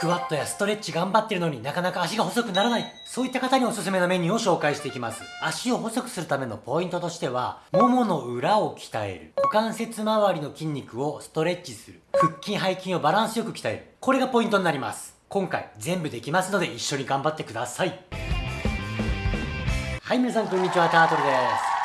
クワットやストレッチ頑張ってるのになかなか足が細くならない。そういった方におすすめのメニューを紹介していきます。足を細くするためのポイントとしては、ももの裏を鍛える。股関節周りの筋肉をストレッチする。腹筋背筋をバランスよく鍛える。これがポイントになります。今回全部できますので一緒に頑張ってください。はい、皆さんこんにちは、タートルです。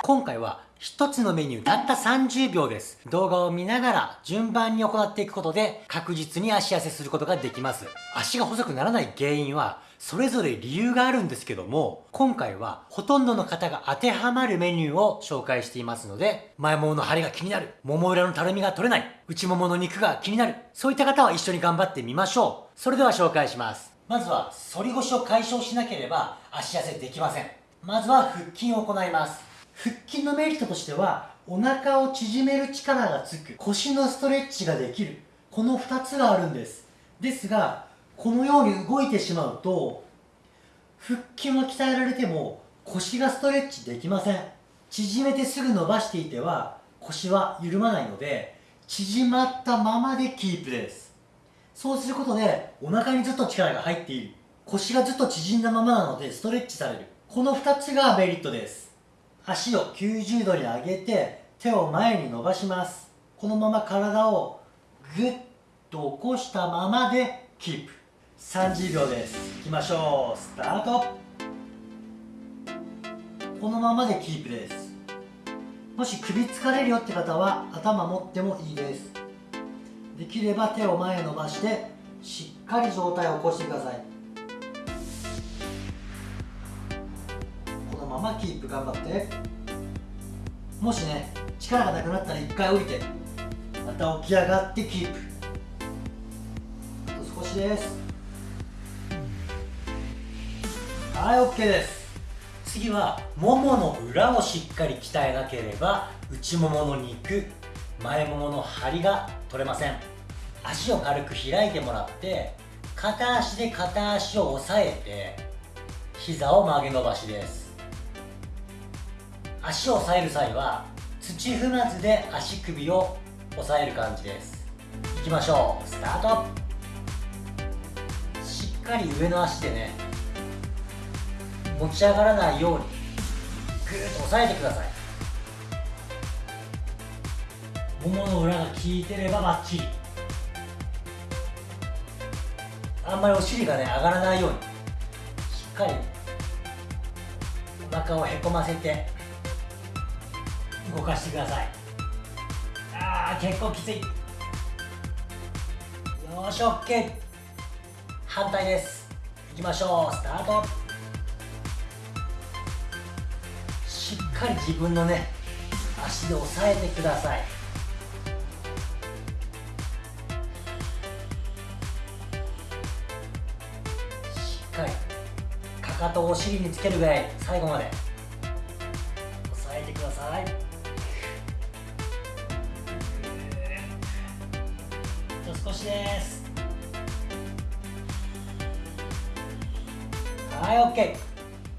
今回は一つのメニューたった30秒です。動画を見ながら順番に行っていくことで確実に足痩せすることができます。足が細くならない原因はそれぞれ理由があるんですけども、今回はほとんどの方が当てはまるメニューを紹介していますので、前ももの張りが気になる、もも裏のたるみが取れない、内ももの肉が気になる、そういった方は一緒に頑張ってみましょう。それでは紹介します。まずは、反り腰を解消しなければ足痩せできません。まずは腹筋を行います。腹筋のメリットとしてはお腹を縮める力がつく腰のストレッチができるこの2つがあるんです。ですがこのように動いてしまうと腹筋は鍛えられても腰がストレッチできません。縮めてすぐ伸ばしていては腰は緩まないので縮まったままでキープです。そうすることでお腹にずっと力が入っている。腰がずっと縮んだままなのでストレッチされる。この2つがメリットです。足を90度に上げて手を前に伸ばします。このまま体をぐっと起こしたままでキープ。30秒です。いきましょう。スタート。このままでキープです。もし首疲れるよって方は頭持ってもいいです。できれば手を前へ伸ばしてしっかり上体を起こしてください。ままキープ頑張って。もしね力がなくなったら一回降りてまた起き上がってキープ。あと少しです。はい OK です。次はももの裏をしっかり鍛えなければ内ももの肉前ももの張りが取れません。足を軽く開いてもらって片足で片足を押さえて膝を曲げ伸ばしです。足を押さえる際は土踏まずで足首を押さえる感じです。いきましょう。スタート。しっかり上の足でね持ち上がらないようにぐーっと押さえてください。ももの裏が効いてればバッチリ。あんまりお尻がね上がらないようにしっかりお腹をへこませて動かしてください。あー結構きつい。よし OK 反対です。いきましょう。スタート。しっかり自分のね足で押さえてください。しっかりかかとをお尻につけるぐらい最後まで。はい OK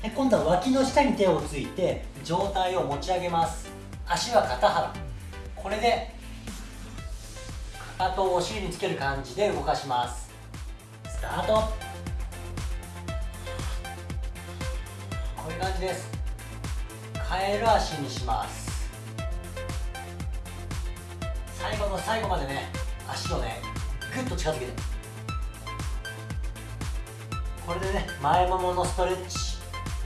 で今度は脇の下に手をついて上体を持ち上げます。足は肩幅。これでかかとをお尻につける感じで動かします。スタート。こういう感じです。カエル足にします。最後の最後までね足をねグッと近づけて。これでね前もものストレッチ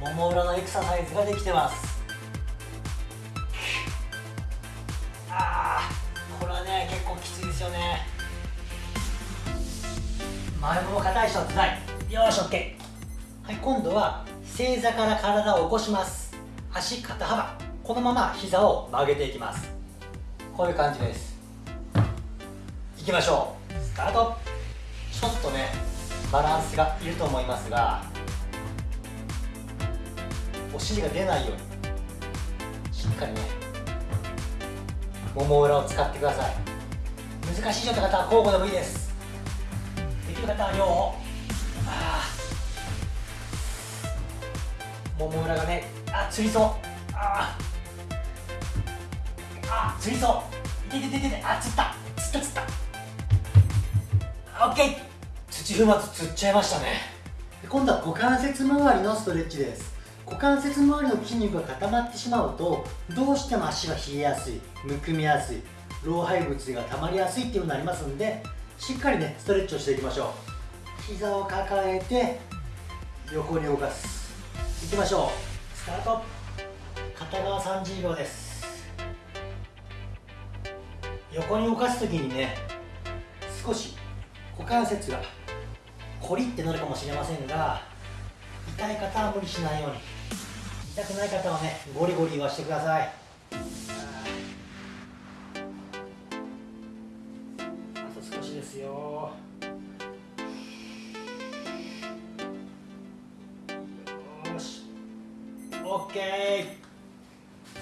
もも裏のエクササイズができてます。あーこれはね結構きついですよね。前もも硬い人はつらい。よし OK はい今度は正座から体を起こします。足肩幅。このまま膝を曲げていきます。こういう感じです。いきましょう。スタート。ちょっとねバランスがいると思いますがお尻が出ないようにしっかりねもも裏を使ってください。難しいよって方は交互でもいいです。できる方は両方もも裏がねあつりそう。ああつりそう。いててててあつった。つったつった。オッケー。土踏まずつっちゃいましたね。今度は股関節周りのストレッチです。股関節周りの筋肉が固まってしまうとどうしても足が冷えやすいむくみやすい老廃物が溜まりやすいっていうのになりますんでしっかりねストレッチをしていきましょう。膝を抱えて横に動かす。いきましょう。スタート。片側30秒です。横に動かす時にね少し股関節がコリってなるかもしれませんが痛い方は無理しないように。痛くない方はねゴリゴリ言わしてください。あと少しですよ。よし。OK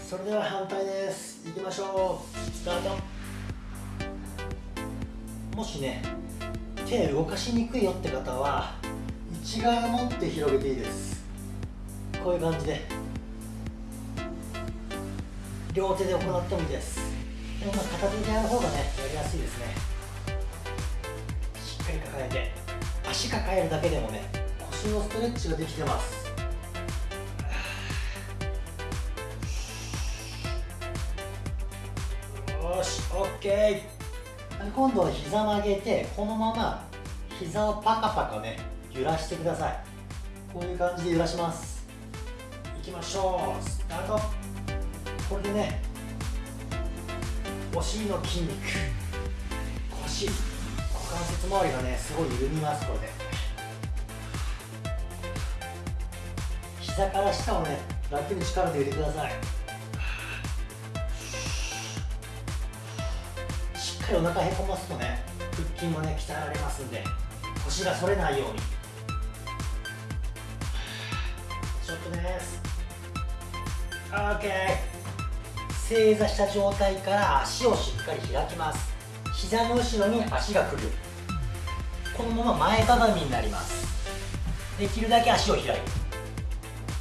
それでは反対です。いきましょう。スタート。もしね手動かしにくいよって方は内側を持って広げていいです。こういう感じで。両手で行ってもいいです。でもまあ片手でやる方がねやりやすいですね。しっかり抱えて。足抱えるだけでもね腰のストレッチができてます。よし OK 今度は膝曲げてこのまま膝をパカパカね揺らしてください。こういう感じで揺らします。いきましょう。スタート。これでねお尻の筋肉腰股関節周りがねすごい緩みます。これで。膝から下をね楽に力で入れてください。かりお腹へこますとね腹筋もね鍛えられますんで腰が反れないように。ちょっとです。OK 正座した状態から足をしっかり開きます。膝の後ろに足が来る。このまま前かがみになります。できるだけ足を開いて。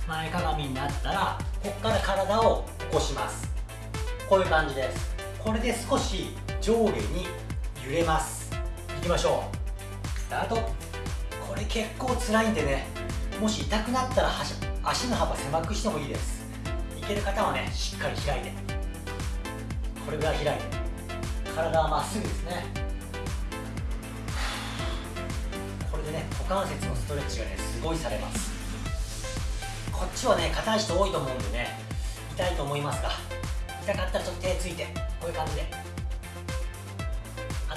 前かがみになったらここから体を起こします。こういう感じです。これで少し上下に揺れます。いきましょう。スタート。これ結構辛いんでね。もし痛くなったら足の幅狭くしてもいいです。いける方はねしっかり開いて。これぐらい開いて。体はまっすぐですね。これでね股関節のストレッチがねすごいされます。こっちはね硬い人多いと思うんでね痛いと思いますが痛かったらちょっと手ついてこういう感じで。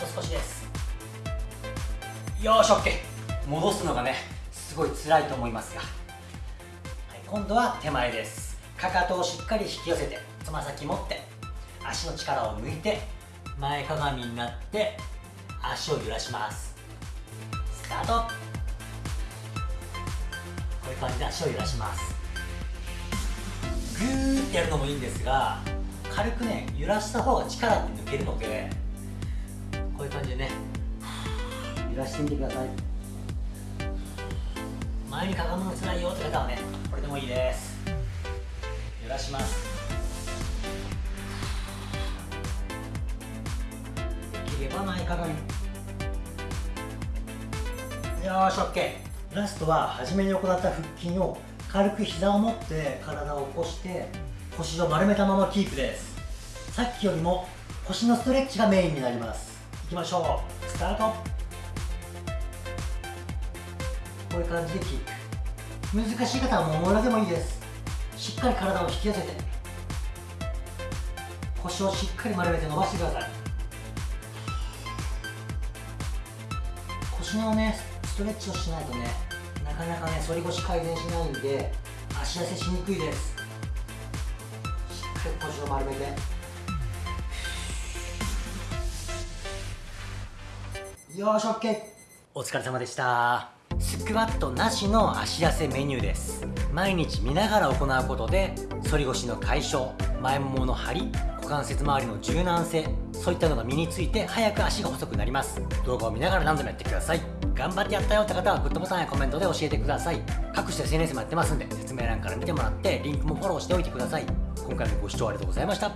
と少しです。よし OK 戻すのがねすごい辛いと思いますが、はい、今度は手前です。かかとをしっかり引き寄せてつま先持って足の力を抜いて前かがみになって足を揺らします。スタート。こういう感じで足を揺らします。グーってやるのもいいんですが軽くね揺らした方が力って抜けるのでこういう感じでね。揺らしてみてください。前にかがむのつらいよって方はねこれでもいいです。揺らします。できれば前かがみ。よーし OK ラストは初めに行った腹筋を軽く膝を持って体を起こして腰を丸めたままキープです。さっきよりも腰のストレッチがメインになります。いきましょう。スタート。こういう感じでキープ難しい方はもものでもいいです。しっかり体を引き寄せて腰をしっかり丸めて伸ばしてください。腰のねストレッチをしないとねなかなかね反り腰改善しないんで足痩せしにくいです。しっかり腰を丸めて。よし OK お疲れ様でした。スクワットなしの足痩せメニューです。毎日見ながら行うことで反り腰の解消前ももの張り股関節周りの柔軟性そういったのが身について早く足が細くなります。動画を見ながら何度もやってください。頑張ってやったよって方はグッドボタンやコメントで教えてください。各種 SNS もやってますんで説明欄から見てもらってリンクもフォローしておいてください。今回もご視聴ありがとうございました。